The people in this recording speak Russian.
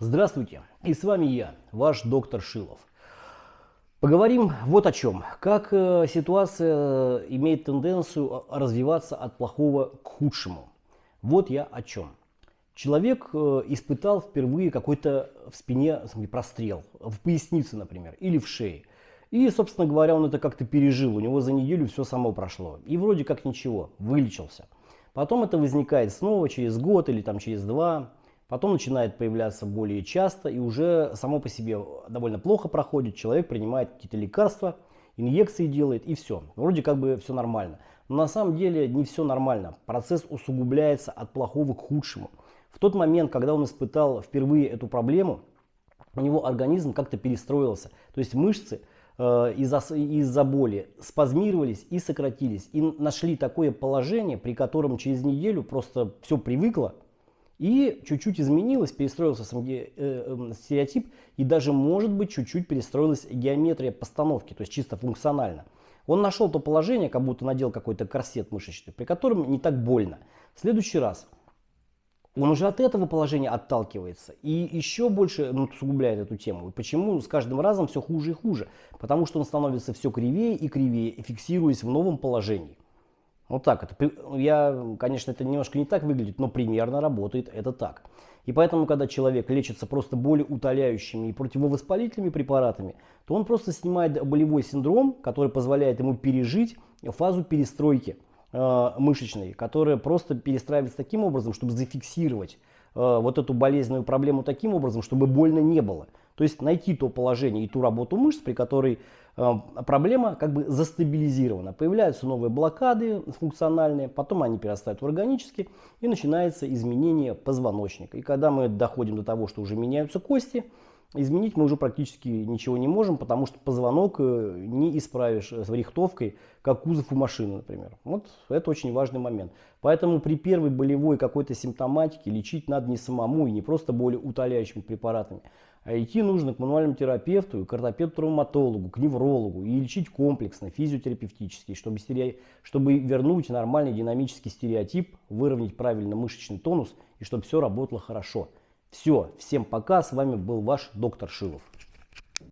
Здравствуйте, и с вами я, ваш доктор Шилов. Поговорим вот о чем. Как э, ситуация имеет тенденцию развиваться от плохого к худшему. Вот я о чем. Человек э, испытал впервые какой-то в спине прострел, в пояснице, например, или в шее. И, собственно говоря, он это как-то пережил, у него за неделю все само прошло. И вроде как ничего, вылечился. Потом это возникает снова через год или там через два. Потом начинает появляться более часто и уже само по себе довольно плохо проходит. Человек принимает какие-то лекарства, инъекции делает и все. Вроде как бы все нормально. Но на самом деле не все нормально. Процесс усугубляется от плохого к худшему. В тот момент, когда он испытал впервые эту проблему, у него организм как-то перестроился. То есть мышцы э, из-за из боли спазмировались и сократились. И нашли такое положение, при котором через неделю просто все привыкло, и чуть-чуть изменилось, перестроился сам э, э, стереотип, и даже, может быть, чуть-чуть перестроилась геометрия постановки, то есть чисто функционально. Он нашел то положение, как будто надел какой-то корсет мышечный, при котором не так больно. В следующий раз он уже от этого положения отталкивается и еще больше ну, усугубляет эту тему. И почему с каждым разом все хуже и хуже? Потому что он становится все кривее и кривее, фиксируясь в новом положении. Вот так это. Я, конечно, это немножко не так выглядит, но примерно работает это так. И поэтому, когда человек лечится просто болеутоляющими и противовоспалительными препаратами, то он просто снимает болевой синдром, который позволяет ему пережить фазу перестройки э, мышечной, которая просто перестраивается таким образом, чтобы зафиксировать э, вот эту болезненную проблему таким образом, чтобы больно не было. То есть найти то положение и ту работу мышц, при которой э, проблема как бы застабилизирована. Появляются новые блокады функциональные, потом они перерастают в органические и начинается изменение позвоночника. И когда мы доходим до того, что уже меняются кости, изменить мы уже практически ничего не можем, потому что позвонок э, не исправишь с рихтовкой, как кузов у машины, например. Вот это очень важный момент. Поэтому при первой болевой какой-то симптоматике лечить надо не самому и не просто болеутоляющими препаратами, а идти нужно к мануальному терапевту, к ортопеду-травматологу, к неврологу и лечить комплексно, физиотерапевтически, чтобы, стере... чтобы вернуть нормальный динамический стереотип, выровнять правильно мышечный тонус и чтобы все работало хорошо. Все, всем пока, с вами был ваш доктор Шилов.